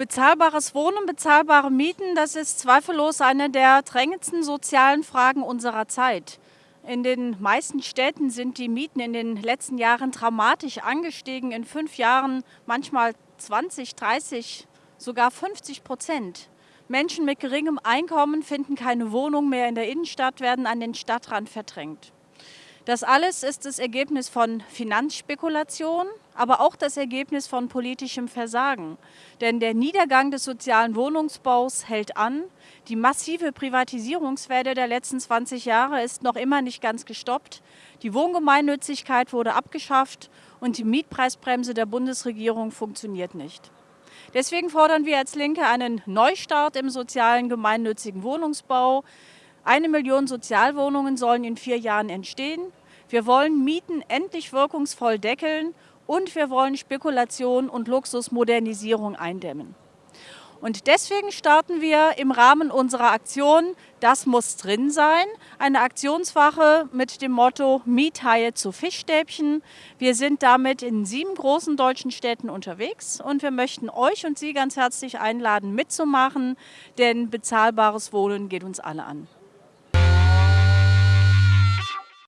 Bezahlbares Wohnen, bezahlbare Mieten, das ist zweifellos eine der drängendsten sozialen Fragen unserer Zeit. In den meisten Städten sind die Mieten in den letzten Jahren dramatisch angestiegen. In fünf Jahren manchmal 20, 30, sogar 50 Prozent. Menschen mit geringem Einkommen finden keine Wohnung mehr in der Innenstadt, werden an den Stadtrand verdrängt. Das alles ist das Ergebnis von Finanzspekulation, aber auch das Ergebnis von politischem Versagen. Denn der Niedergang des sozialen Wohnungsbaus hält an. Die massive Privatisierungswelle der letzten 20 Jahre ist noch immer nicht ganz gestoppt. Die Wohngemeinnützigkeit wurde abgeschafft und die Mietpreisbremse der Bundesregierung funktioniert nicht. Deswegen fordern wir als Linke einen Neustart im sozialen gemeinnützigen Wohnungsbau. Eine Million Sozialwohnungen sollen in vier Jahren entstehen. Wir wollen Mieten endlich wirkungsvoll deckeln und wir wollen Spekulation und Luxusmodernisierung eindämmen. Und deswegen starten wir im Rahmen unserer Aktion Das muss drin sein, eine Aktionswache mit dem Motto Miethaie zu Fischstäbchen. Wir sind damit in sieben großen deutschen Städten unterwegs und wir möchten euch und Sie ganz herzlich einladen, mitzumachen, denn bezahlbares Wohnen geht uns alle an.